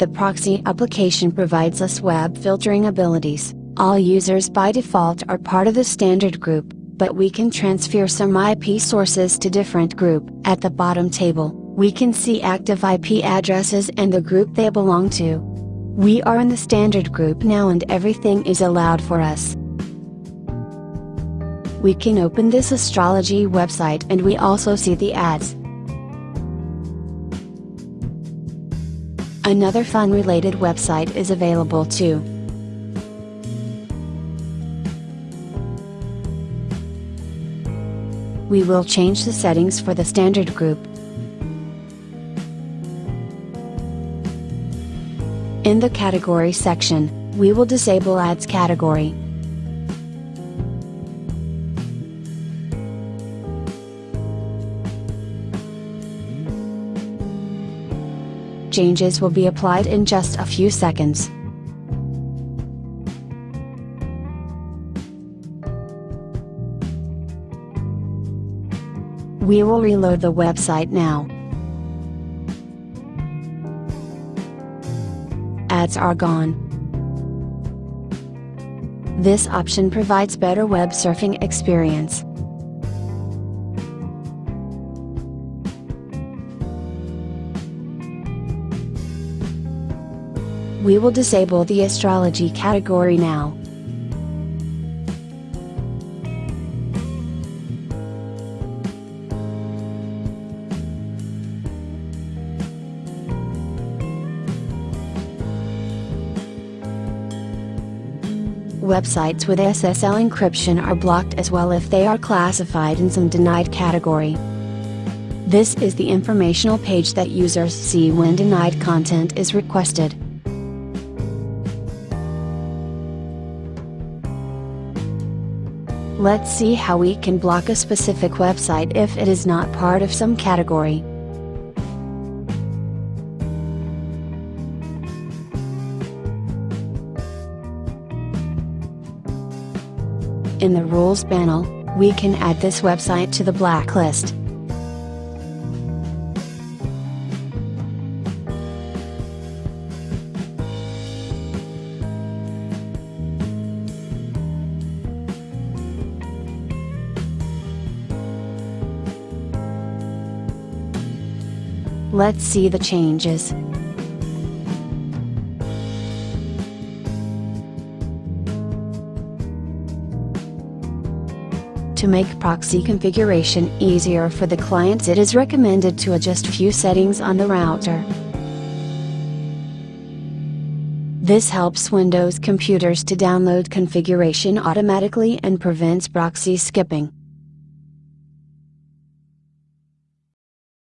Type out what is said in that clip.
The proxy application provides us web filtering abilities. All users by default are part of the standard group, but we can transfer some IP sources to different group. At the bottom table, we can see active IP addresses and the group they belong to. We are in the standard group now and everything is allowed for us. We can open this astrology website and we also see the ads. Another fun related website is available too. We will change the settings for the standard group. In the category section, we will disable ads category. Changes will be applied in just a few seconds. We will reload the website now. Ads are gone. This option provides better web surfing experience. We will disable the astrology category now. Websites with SSL encryption are blocked as well if they are classified in some denied category. This is the informational page that users see when denied content is requested. Let's see how we can block a specific website if it is not part of some category. In the Rules panel, we can add this website to the blacklist. Let's see the changes. To make proxy configuration easier for the clients it is recommended to adjust few settings on the router. This helps Windows computers to download configuration automatically and prevents proxy skipping.